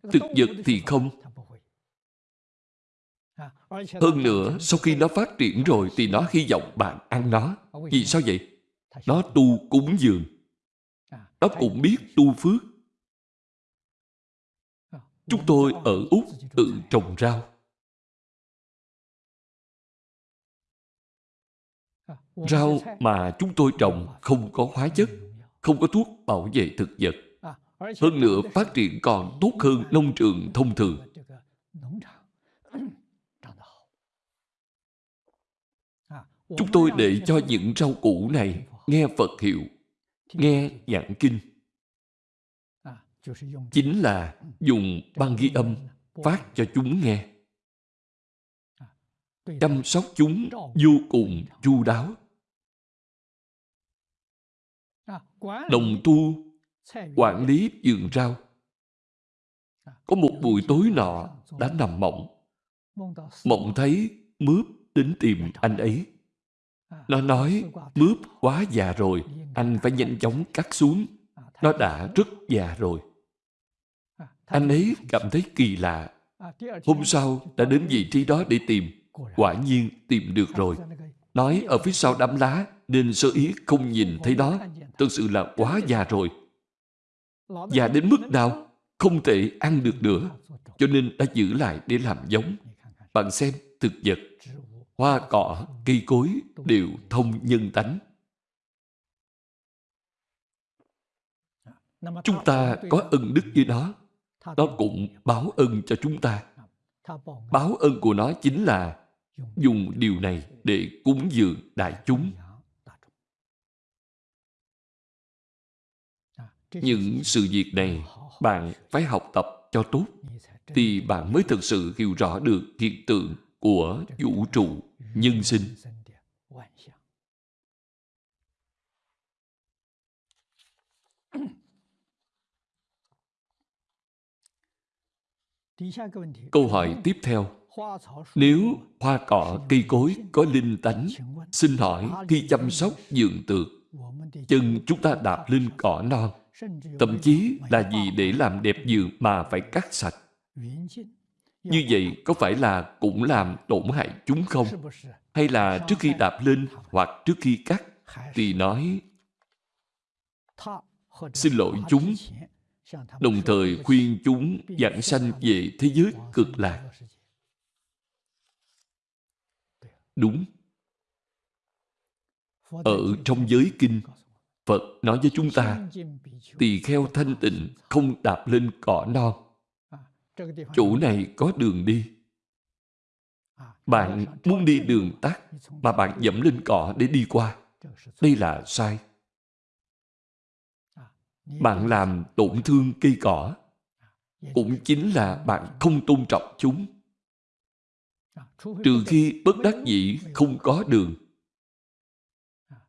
Thực vật thì không. Hơn nữa, sau khi nó phát triển rồi thì nó hy vọng bạn ăn nó. Vì sao vậy? Nó tu cúng dường. Nó cũng biết tu phước. Chúng tôi ở Úc tự trồng rau. Rau mà chúng tôi trồng không có hóa chất, không có thuốc bảo vệ thực vật. Hơn nữa phát triển còn tốt hơn nông trường thông thường. Chúng tôi để cho những rau củ này nghe Phật hiệu, nghe giảng kinh. Chính là dùng băng ghi âm phát cho chúng nghe. Chăm sóc chúng vô cùng chu đáo. Đồng tu quản lý vườn rau. Có một buổi tối nọ đã nằm mộng. Mộng thấy mướp đến tìm anh ấy. Nó nói, mướp quá già rồi, anh phải nhanh chóng cắt xuống. Nó đã rất già rồi. Anh ấy cảm thấy kỳ lạ. Hôm sau đã đến vị trí đó để tìm. Quả nhiên tìm được rồi. Nói ở phía sau đám lá nên sơ ý không nhìn thấy đó, Thực sự là quá già rồi. Già đến mức nào không thể ăn được nữa. Cho nên đã giữ lại để làm giống. Bạn xem thực vật hoa cỏ, cây cối đều thông nhân tánh. Chúng ta có ân đức với nó, nó cũng báo ân cho chúng ta. Báo ân của nó chính là dùng điều này để cúng dường đại chúng. Những sự việc này bạn phải học tập cho tốt thì bạn mới thực sự hiểu rõ được hiện tượng của vũ trụ nhân sinh. Câu hỏi tiếp theo Nếu hoa cỏ cây cối có linh tánh, Xin hỏi khi chăm sóc dường tược, Chân chúng ta đạp lên cỏ non Thậm chí là gì để làm đẹp giường mà phải cắt sạch như vậy có phải là cũng làm tổn hại chúng không? Hay là trước khi đạp lên hoặc trước khi cắt thì nói xin lỗi chúng đồng thời khuyên chúng giảng sanh về thế giới cực lạc. Đúng. Ở trong giới kinh, Phật nói với chúng ta, tỳ kheo thanh tịnh không đạp lên cỏ non chỗ này có đường đi. Bạn muốn đi đường tắt mà bạn dẫm lên cỏ để đi qua. Đây là sai. Bạn làm tổn thương cây cỏ. Cũng chính là bạn không tôn trọng chúng. Trừ khi bất đắc dĩ không có đường.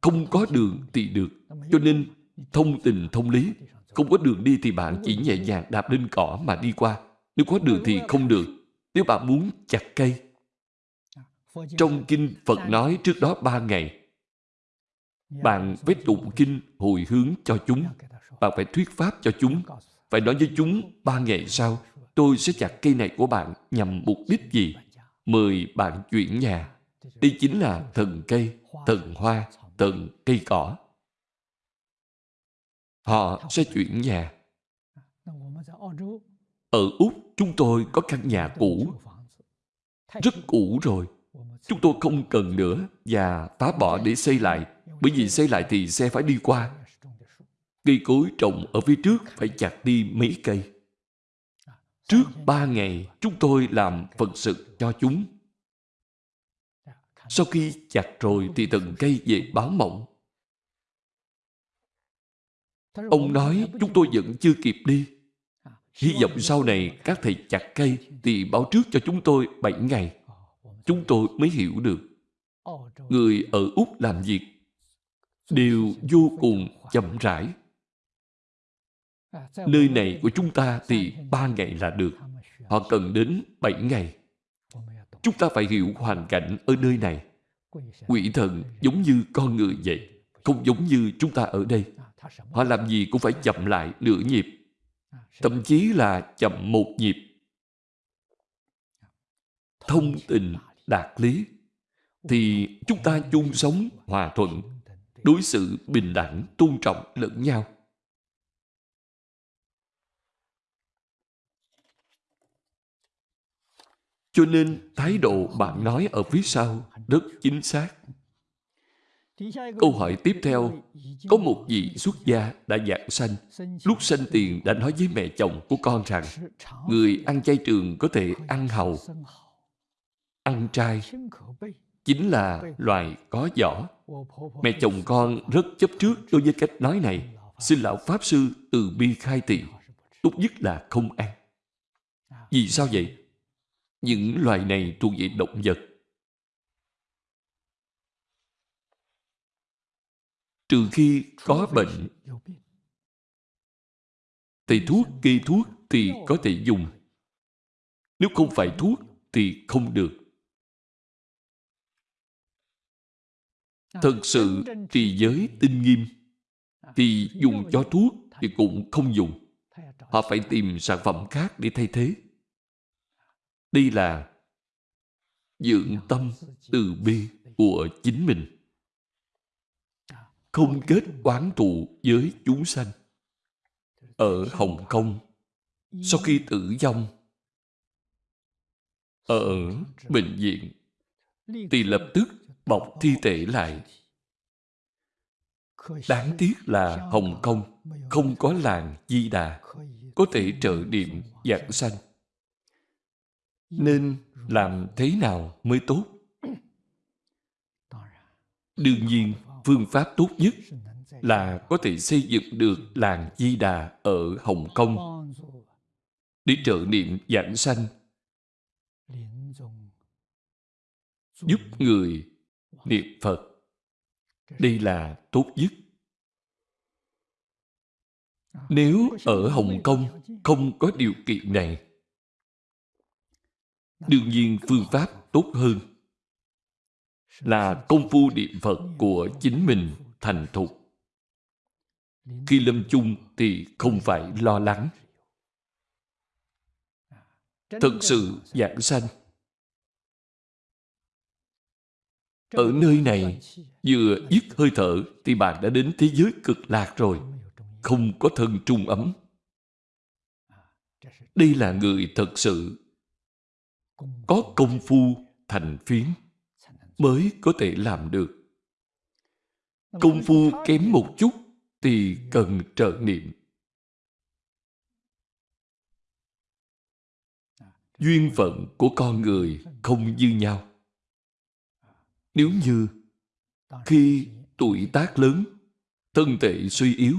Không có đường thì được. Cho nên thông tình thông lý. Không có đường đi thì bạn chỉ nhẹ nhàng đạp lên cỏ mà đi qua. Nếu có đường thì không được. Nếu bạn muốn chặt cây, trong kinh Phật nói trước đó ba ngày, bạn phải tụng kinh hồi hướng cho chúng. Bạn phải thuyết pháp cho chúng. Phải nói với chúng ba ngày sau, tôi sẽ chặt cây này của bạn nhằm mục đích gì? Mời bạn chuyển nhà. Đây chính là thần cây, thần hoa, từng cây cỏ. Họ sẽ chuyển nhà. Ở Úc, chúng tôi có căn nhà cũ. Rất cũ rồi. Chúng tôi không cần nữa và phá bỏ để xây lại. Bởi vì xây lại thì xe phải đi qua. Cây cối trồng ở phía trước phải chặt đi mấy cây. Trước ba ngày, chúng tôi làm phần sự cho chúng. Sau khi chặt rồi thì từng cây về báo mộng. Ông nói, chúng tôi vẫn chưa kịp đi. Hy vọng sau này các thầy chặt cây thì báo trước cho chúng tôi 7 ngày. Chúng tôi mới hiểu được. Người ở Úc làm việc đều vô cùng chậm rãi. Nơi này của chúng ta thì ba ngày là được. Họ cần đến 7 ngày. Chúng ta phải hiểu hoàn cảnh ở nơi này. Quỷ thần giống như con người vậy. Không giống như chúng ta ở đây. Họ làm gì cũng phải chậm lại nửa nhịp. Thậm chí là chậm một nhịp. Thông tình, đạt lý. Thì chúng ta chung sống hòa thuận, đối xử bình đẳng, tôn trọng lẫn nhau. Cho nên thái độ bạn nói ở phía sau rất chính xác. Câu hỏi tiếp theo, có một vị xuất gia đã dạng sanh. Lúc sanh tiền đã nói với mẹ chồng của con rằng người ăn chay trường có thể ăn hầu. Ăn trai chính là loài có vỏ. Mẹ chồng con rất chấp trước đối với cách nói này. Xin Lão Pháp Sư từ bi khai thị. Tốt nhất là không ăn. Vì sao vậy? Những loài này thuộc về động vật. Trừ khi có bệnh, thầy thuốc kê thuốc thì có thể dùng. Nếu không phải thuốc thì không được. Thật sự trì giới tinh nghiêm thì dùng cho thuốc thì cũng không dùng. Họ phải tìm sản phẩm khác để thay thế. Đây là dưỡng tâm từ bi của chính mình. Không kết oán thù với chúng sanh. Ở Hồng Kông, sau khi tử vong, ở bệnh viện, thì lập tức bọc thi thể lại. Đáng tiếc là Hồng Kông không có làng Di Đà có thể trợ niệm dạng sanh nên làm thế nào mới tốt? Đương nhiên, phương pháp tốt nhất là có thể xây dựng được làng di đà ở hồng kông. Để trợ niệm giảng sanh, giúp người niệm phật, đây là tốt nhất. Nếu ở hồng kông không có điều kiện này Đương nhiên phương pháp tốt hơn là công phu niệm Phật của chính mình thành thục. Khi lâm chung thì không phải lo lắng. Thật sự giảng sanh. Ở nơi này, vừa dứt hơi thở thì bạn đã đến thế giới cực lạc rồi. Không có thân trung ấm. Đây là người thật sự có công phu thành phiến mới có thể làm được. Công phu kém một chút thì cần trợ niệm. duyên phận của con người không như nhau. Nếu như khi tuổi tác lớn, thân thể suy yếu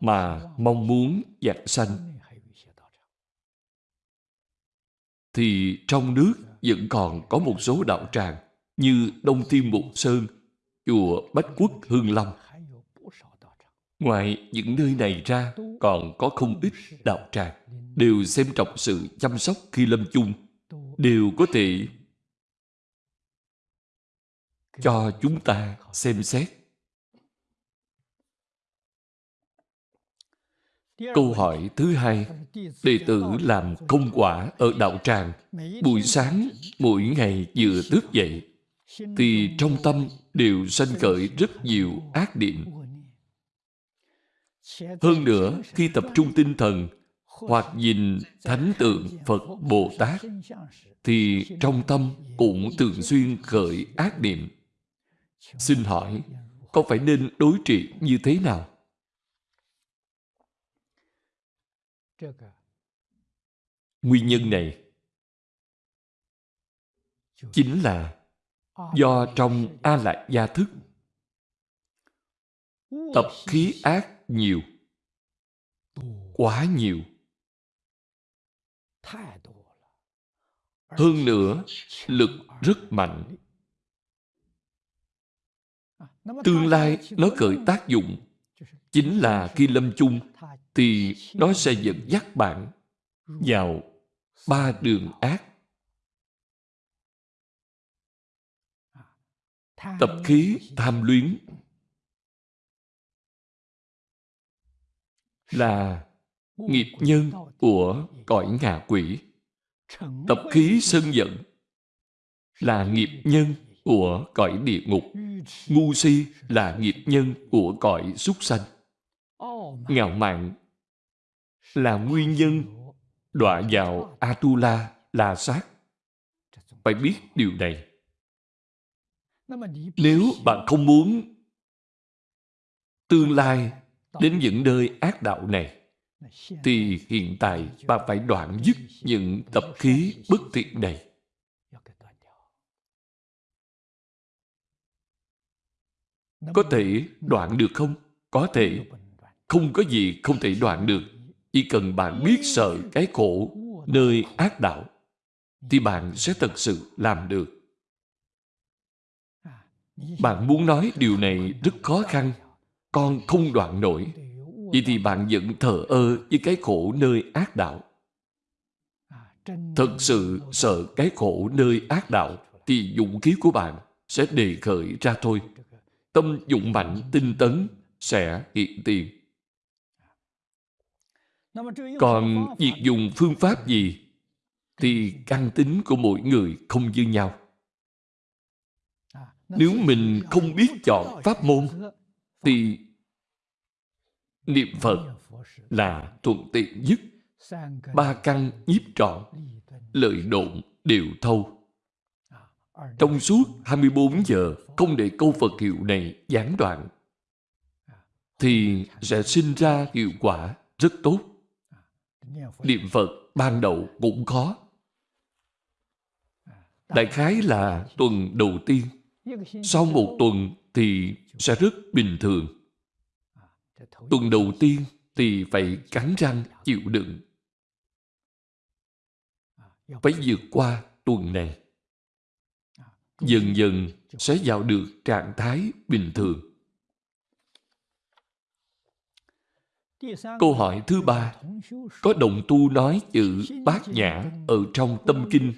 mà mong muốn giảng sanh thì trong nước vẫn còn có một số đạo tràng như Đông Thiên Mục Sơn, chùa Bách Quốc Hương Long. Ngoài những nơi này ra, còn có không ít đạo tràng đều xem trọng sự chăm sóc khi lâm chung, đều có thể cho chúng ta xem xét. Câu hỏi thứ hai, đệ tử làm công quả ở đạo tràng, buổi sáng mỗi ngày vừa thức dậy, thì trong tâm đều sanh khởi rất nhiều ác niệm. Hơn nữa, khi tập trung tinh thần hoặc nhìn thánh tượng Phật Bồ Tát, thì trong tâm cũng thường xuyên khởi ác niệm. Xin hỏi, có phải nên đối trị như thế nào? Nguyên nhân này chính là do trong A Lại Gia Thức tập khí ác nhiều quá nhiều. Hơn nữa lực rất mạnh. tương lai nó khởi tác dụng chính là khi lâm chung thì nó sẽ dẫn dắt bạn vào ba đường ác. Tập khí tham luyến là nghiệp nhân của cõi ngạ quỷ. Tập khí sân giận là nghiệp nhân của cõi địa ngục. Ngu si là nghiệp nhân của cõi súc sanh ngạo mạn là nguyên nhân đọa vào Atula La Sát. Phải biết điều này. Nếu bạn không muốn tương lai đến những nơi ác đạo này, thì hiện tại bạn phải đoạn dứt những tập khí bất thiện này. Có thể đoạn được không? Có thể. Không có gì không thể đoạn được. Chỉ cần bạn biết sợ cái khổ nơi ác đạo, thì bạn sẽ thật sự làm được. Bạn muốn nói điều này rất khó khăn, con không đoạn nổi. Vậy thì bạn vẫn thờ ơ với cái khổ nơi ác đạo. Thật sự sợ cái khổ nơi ác đạo thì dụng khí của bạn sẽ đề khởi ra thôi. Tâm dụng mạnh tinh tấn sẽ hiện tiền. Còn việc dùng phương pháp gì thì căn tính của mỗi người không như nhau. Nếu mình không biết chọn pháp môn thì niệm Phật là thuận tiện nhất. Ba căn nhiếp trọn, lợi độn đều thâu. Trong suốt 24 giờ không để câu Phật hiệu này gián đoạn thì sẽ sinh ra hiệu quả rất tốt. Niệm Phật ban đầu cũng khó. Đại khái là tuần đầu tiên. Sau một tuần thì sẽ rất bình thường. Tuần đầu tiên thì phải cắn răng chịu đựng. Phải vượt qua tuần này. Dần dần sẽ vào được trạng thái bình thường. Câu hỏi thứ ba. Có đồng tu nói chữ bát nhã ở trong tâm kinh.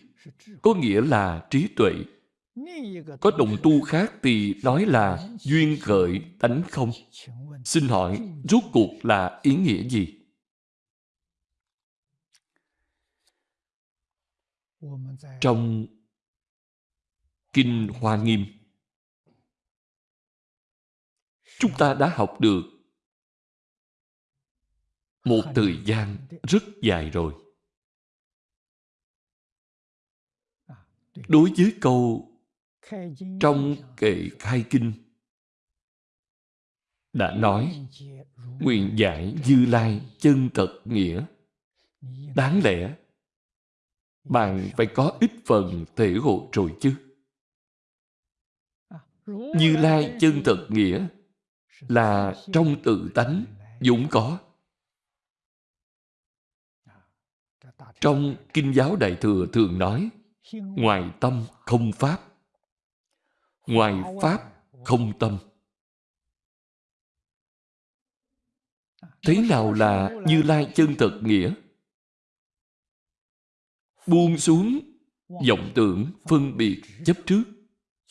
Có nghĩa là trí tuệ. Có đồng tu khác thì nói là duyên khởi tánh không. Xin hỏi rốt cuộc là ý nghĩa gì? Trong Kinh Hoa Nghiêm Chúng ta đã học được một thời gian rất dài rồi. Đối với câu trong kệ khai kinh đã nói nguyện giải như lai chân thật nghĩa đáng lẽ bạn phải có ít phần thể hội rồi chứ. Như Lai chân thật nghĩa là trong tự tánh dũng có. Trong Kinh giáo Đại Thừa thường nói, ngoài tâm không pháp, ngoài pháp không tâm. Thế nào là như lai chân thật nghĩa? Buông xuống vọng tưởng phân biệt chấp trước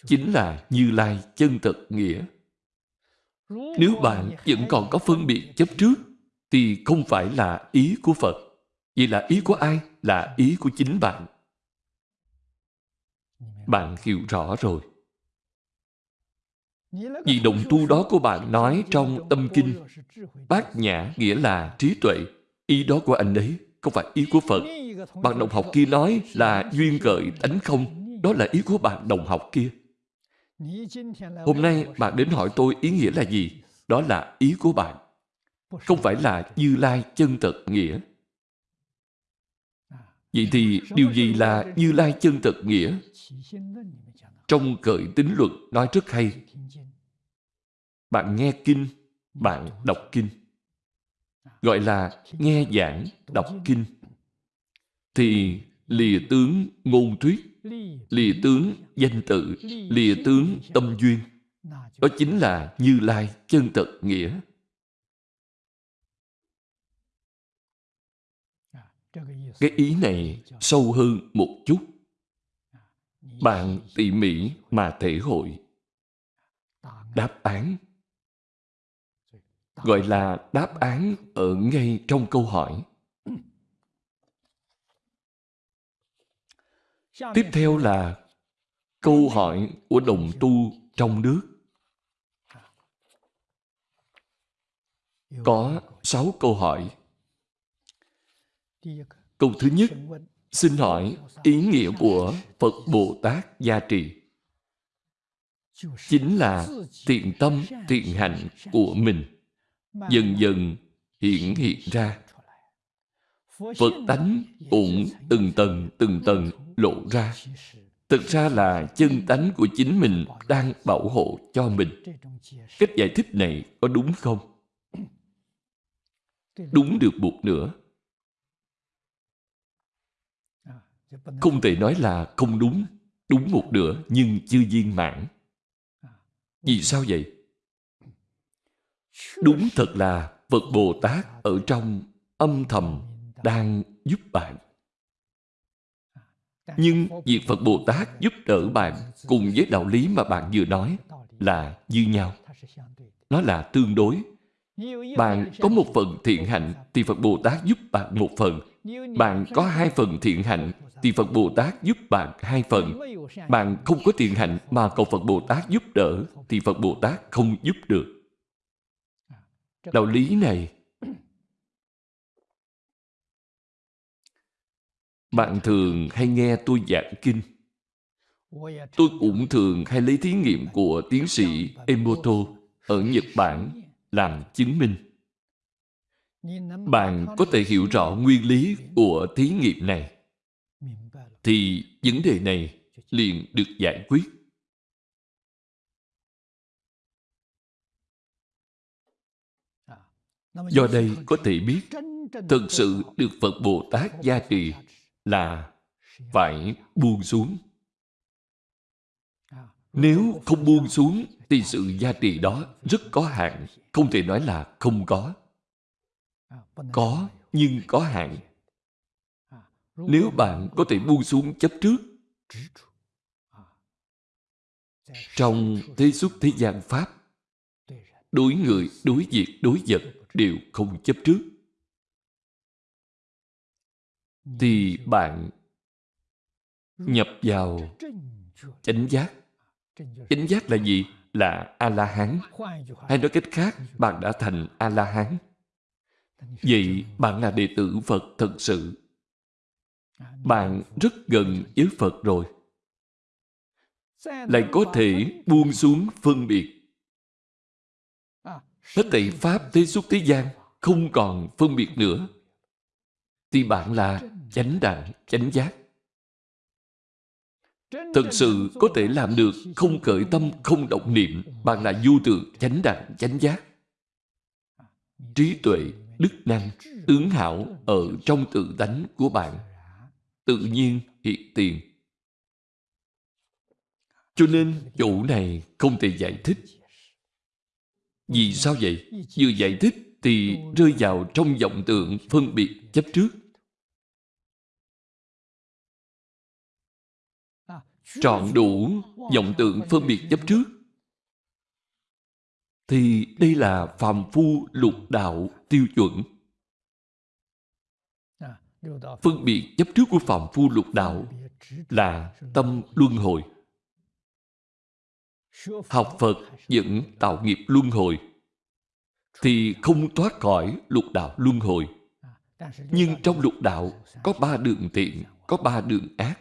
chính là như lai chân thật nghĩa. Nếu bạn vẫn còn có phân biệt chấp trước thì không phải là ý của phật vậy là ý của ai? Là ý của chính bạn. Bạn hiểu rõ rồi. Vì động tu đó của bạn nói trong tâm kinh, Bát nhã nghĩa là trí tuệ. Ý đó của anh ấy, Không phải ý của Phật. Bạn đồng học kia nói là duyên gợi tánh không. Đó là ý của bạn đồng học kia. Hôm nay bạn đến hỏi tôi ý nghĩa là gì? Đó là ý của bạn. Không phải là Như Lai chân thật nghĩa. Vậy thì điều gì là Như Lai chân thật nghĩa? Trong cởi tính luật nói rất hay. Bạn nghe kinh, bạn đọc kinh. Gọi là nghe giảng, đọc kinh. Thì lìa tướng ngôn thuyết, lìa tướng danh tự, lìa tướng tâm duyên. Đó chính là Như Lai chân thật nghĩa. Cái ý này sâu hơn một chút. Bạn tỉ mỉ mà thể hội. Đáp án gọi là đáp án ở ngay trong câu hỏi. Tiếp theo là câu hỏi của đồng tu trong nước. Có sáu câu hỏi. Câu thứ nhất, xin hỏi ý nghĩa của Phật Bồ Tát gia trì. Chính là thiện tâm, thiện hạnh của mình dần dần hiện hiện ra. Phật tánh cũng từng tầng từng tầng lộ ra. Thực ra là chân tánh của chính mình đang bảo hộ cho mình. Cách giải thích này có đúng không? Đúng được một nửa. Không thể nói là không đúng, đúng một nửa nhưng chưa viên mãn. Vì sao vậy? Đúng thật là Phật Bồ Tát ở trong âm thầm đang giúp bạn. Nhưng việc Phật Bồ Tát giúp đỡ bạn cùng với đạo lý mà bạn vừa nói là như nhau. Nó là tương đối. Bạn có một phần thiện hạnh thì Phật Bồ Tát giúp bạn một phần. Bạn có hai phần thiện hạnh thì Phật Bồ Tát giúp bạn hai phần. Bạn không có thiện hạnh mà cầu Phật Bồ Tát giúp đỡ thì Phật Bồ Tát không giúp được. Đạo lý này Bạn thường hay nghe tôi giảng kinh Tôi cũng thường hay lấy thí nghiệm của tiến sĩ Emoto ở Nhật Bản làm chứng minh. Bạn có thể hiểu rõ nguyên lý của thí nghiệm này thì vấn đề này liền được giải quyết. Do đây có thể biết thực sự được Phật Bồ Tát gia trì là phải buông xuống. Nếu không buông xuống thì sự gia trì đó rất có hạn, không thể nói là không có. Có, nhưng có hạn. Nếu bạn có thể buông xuống chấp trước, trong thế xuất thế gian Pháp, đối người, đối việc, đối vật đều không chấp trước. Thì bạn nhập vào chánh giác. Chánh giác là gì? Là a la hán hay nói cách khác bạn đã thành a la hán vậy bạn là đệ tử phật thật sự. Bạn rất gần với phật rồi. Lại có thể buông xuống phân biệt. Hết thảy Pháp thế xuất thế gian không còn phân biệt nữa. Thì bạn là chánh đẳng, chánh giác, Thật sự có thể làm được không khởi tâm, không động niệm, bạn là vô tượng, chánh đẳng, chánh giác. Trí tuệ, đức năng, tướng hảo ở trong tự tánh của bạn tự nhiên hiện tiền. Cho nên chỗ này không thể giải thích. Vì sao vậy? Vừa giải thích thì rơi vào trong vọng tượng phân biệt chấp trước. Trọn đủ vọng tượng phân biệt chấp trước thì đây là phàm phu lục đạo tiêu chuẩn. Phân biệt chấp trước của phàm phu lục đạo là tâm luân hồi. Học Phật vẫn tạo nghiệp luân hồi thì không thoát khỏi lục đạo luân hồi. Nhưng trong lục đạo có ba đường thiện, có ba đường ác.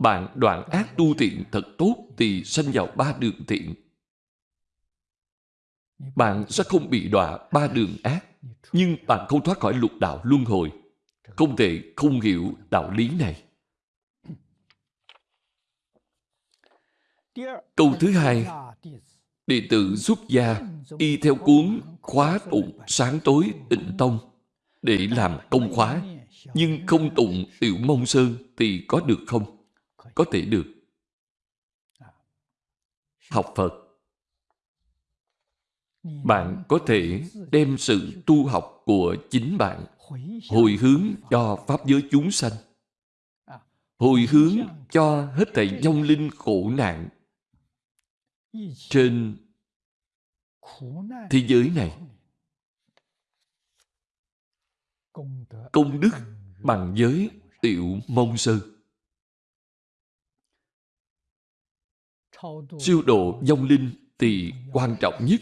Bạn đoạn ác tu thiện thật tốt thì sanh vào ba đường thiện. Bạn sẽ không bị đọa ba đường ác, nhưng bạn không thoát khỏi lục đạo luân hồi. Không thể không hiểu đạo lý này. Câu thứ hai, đệ tử xuất gia y theo cuốn khóa tụng sáng tối tịnh tông để làm công khóa, nhưng không tụng tiểu mông sơn thì có được không? Có thể được. Học Phật bạn có thể đem sự tu học của chính bạn hồi hướng cho Pháp giới chúng sanh. Hồi hướng cho hết thảy vong linh khổ nạn trên thế giới này. Công đức bằng giới tiểu mông sư. Siêu độ vong linh thì quan trọng nhất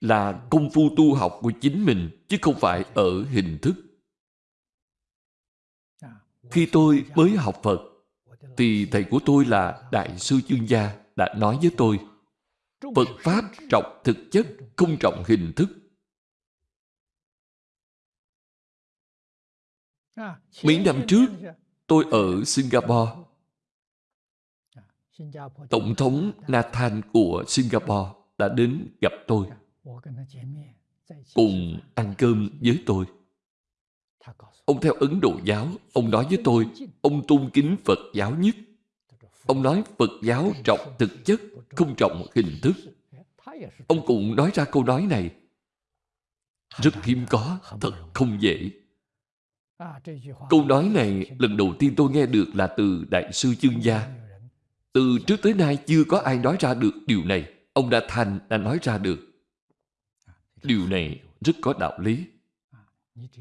là công phu tu học của chính mình chứ không phải ở hình thức. Khi tôi mới học Phật thì thầy của tôi là Đại sư Chương Gia đã nói với tôi Phật Pháp trọng thực chất, không trọng hình thức. Mấy năm trước, tôi ở Singapore. Tổng thống Nathan của Singapore đã đến gặp tôi cùng ăn cơm với tôi. Ông theo Ấn Độ giáo, ông nói với tôi, ông tôn kính Phật giáo nhất. Ông nói Phật giáo trọng thực chất, không trọng hình thức. Ông cũng nói ra câu nói này. Rất hiếm có, thật không dễ. Câu nói này lần đầu tiên tôi nghe được là từ Đại sư Chương Gia. Từ trước tới nay chưa có ai nói ra được điều này. Ông đã Thành đã nói ra được. Điều này rất có đạo lý.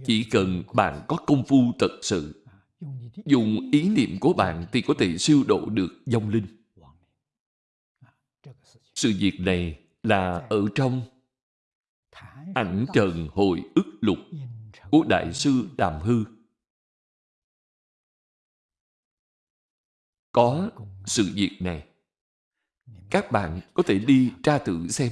Chỉ cần bạn có công phu thật sự, dùng ý niệm của bạn thì có thể siêu độ được vong linh. Sự việc này là ở trong ảnh trần hồi ức lục của Đại sư Đàm Hư. Có sự việc này. Các bạn có thể đi tra thử xem.